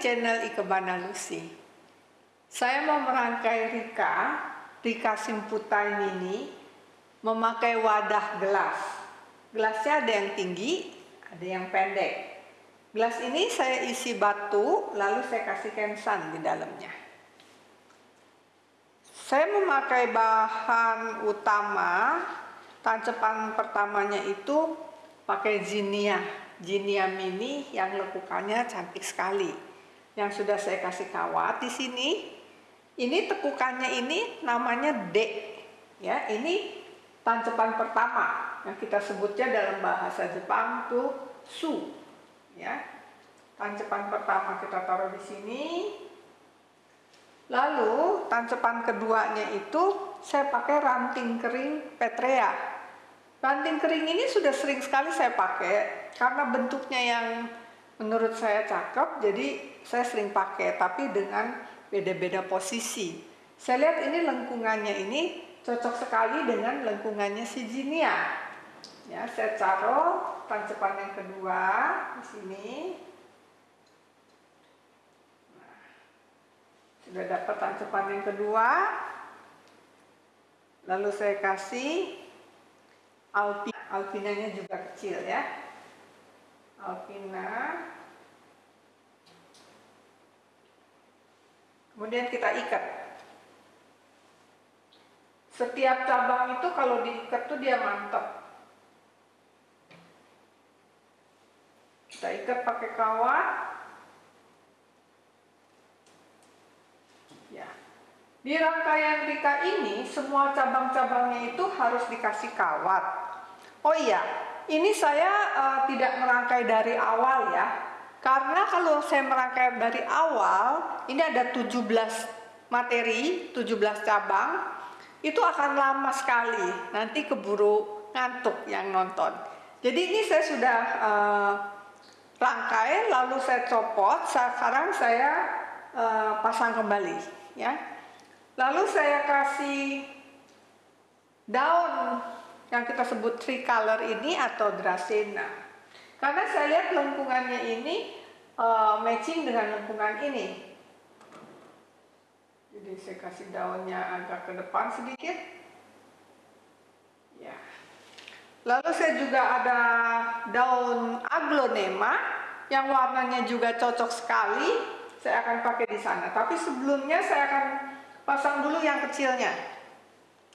channel Ikebana Lucy. Saya mau merangkai Rika, Rika Simputai Mini, memakai wadah gelas. Gelasnya ada yang tinggi, ada yang pendek. Gelas ini saya isi batu, lalu saya kasih kensan di dalamnya. Saya memakai bahan utama, tancepan pertamanya itu pakai zinia Jinia Mini yang lekukannya cantik sekali. Yang sudah saya kasih kawat di sini. Ini tekukannya ini namanya D. Ya, ini tancepan pertama yang kita sebutnya dalam bahasa Jepang tuh su. Ya. Tancepan pertama kita taruh di sini. Lalu tancepan keduanya itu saya pakai ranting kering Petrea Ranting kering ini sudah sering sekali saya pakai karena bentuknya yang menurut saya cakep, jadi saya sering pakai, tapi dengan beda-beda posisi. Saya lihat ini lengkungannya ini cocok sekali dengan lengkungannya si Jinia. Ya, saya taruh tancepan yang kedua di sini. Nah, sudah dapat tancepan yang kedua. Lalu saya kasih Alpina, alpinanya juga kecil ya. Alpina. Kemudian kita ikat. Setiap cabang itu kalau diikat tuh dia mantap. Kita ikat pakai kawat. Ya. Di rangkaian Rika ini, semua cabang-cabangnya itu harus dikasih kawat. Oh iya, ini saya uh, tidak merangkai dari awal ya. Karena kalau saya merangkai dari awal, ini ada 17 materi, 17 cabang, itu akan lama sekali. Nanti keburu ngantuk yang nonton. Jadi ini saya sudah uh, rangkai, lalu saya copot, sekarang saya uh, pasang kembali ya. Lalu saya kasih daun yang kita sebut tricolor ini atau dracena. Karena saya lihat lengkungannya ini uh, matching dengan lengkungan ini. Jadi saya kasih daunnya agak ke depan sedikit. Ya. Lalu saya juga ada daun aglonema yang warnanya juga cocok sekali. Saya akan pakai di sana. Tapi sebelumnya saya akan pasang dulu yang kecilnya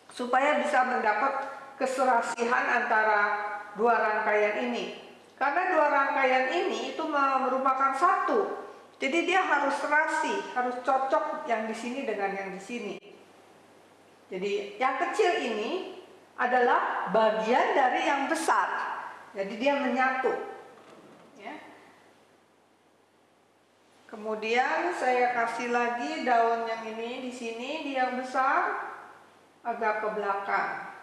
supaya bisa mendapat keserasihan antara dua rangkaian ini. Karena dua rangkaian ini itu merupakan satu. Jadi dia harus serasi harus cocok yang di sini dengan yang di sini. Jadi yang kecil ini adalah bagian dari yang besar. Jadi dia menyatu. Kemudian saya kasih lagi daun yang ini di sini, di yang besar agak ke belakang.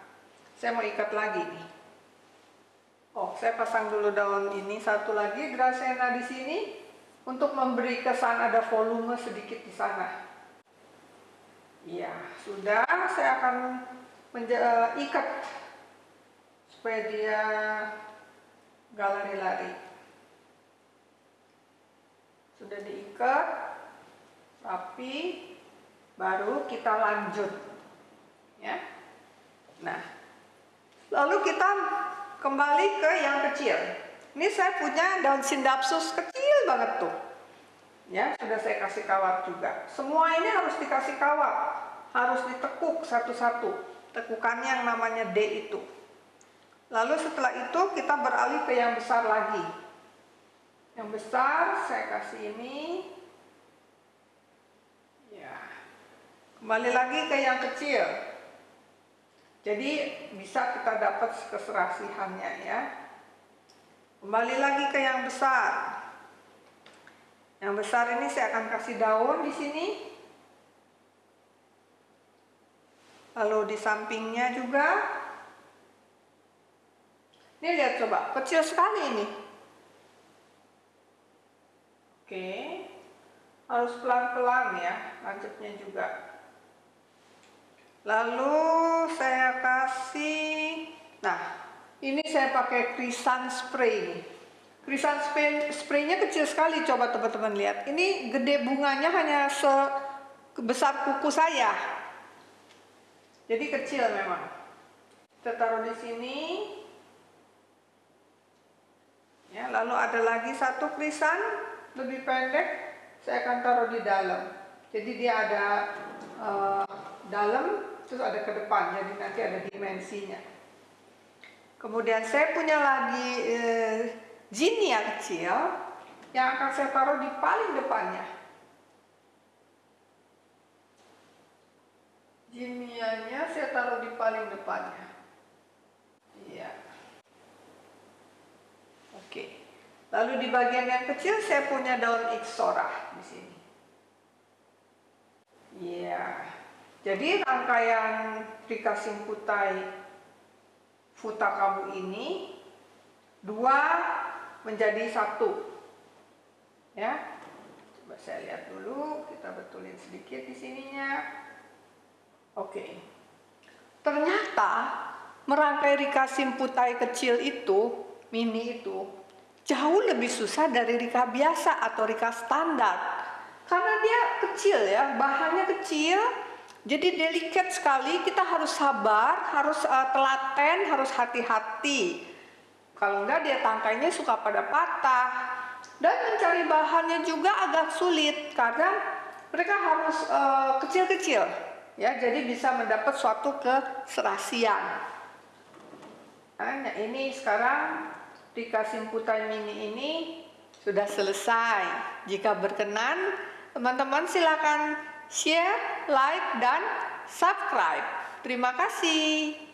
Saya mau ikat lagi nih. Oh, saya pasang dulu daun ini satu lagi dracena di sini untuk memberi kesan ada volume sedikit di sana. Iya, sudah. Saya akan ikat supaya dia gak lari-lari sudah diikat rapi baru kita lanjut ya nah lalu kita kembali ke yang kecil. Ini saya punya daun sindapsus kecil banget tuh. Ya sudah saya kasih kawat juga. Semua ini harus dikasih kawat. Harus ditekuk satu-satu. Tekukannya yang namanya D itu. Lalu setelah itu kita beralih ke yang besar lagi. Yang besar saya kasih ini. Ya. Kembali lagi ke yang kecil jadi bisa kita dapat keserasihannya ya. Kembali lagi ke yang besar. Yang besar ini saya akan kasih daun di sini. Lalu di sampingnya juga. Ini lihat coba kecil sekali ini. Oke, harus pelan-pelan ya, lanjutnya juga. Lalu saya kasih, nah ini saya pakai krisan spray. Krisan spray, spraynya kecil sekali, coba teman-teman lihat. Ini gede bunganya hanya sebesar kuku saya. Jadi kecil memang. Kita taruh di sini. Ya, lalu ada lagi satu krisan lebih pendek, saya akan taruh di dalam. Jadi dia ada uh, dalam, terus ada ke depan, jadi nanti ada dimensinya. Kemudian saya punya lagi uh, Genie yang kecil yang akan saya taruh di paling depannya. Jinianya saya taruh di paling depannya. Iya. Oke. Lalu di bagian yang kecil saya punya daun ixora di sini. Iya. Jadi rangkaian dikasih putai futa kamu ini dua menjadi satu. Ya. Coba saya lihat dulu, kita betulin sedikit di sininya. Oke. Ternyata merangkai rika simputai kecil itu, mini itu, jauh lebih susah dari rika biasa atau rika standar. Karena dia kecil ya, bahannya kecil, jadi delikat sekali, kita harus sabar, harus uh, telaten, harus hati-hati. Kalau enggak dia tangkainya suka pada patah. Dan mencari bahannya juga agak sulit karena mereka harus eh, kecil-kecil. Uh, ya, jadi bisa mendapat suatu keserasian. Nah, ini sekarang dikasih putai mini ini sudah selesai. Jika berkenan, teman-teman silakan share, like, dan subscribe. Terima kasih.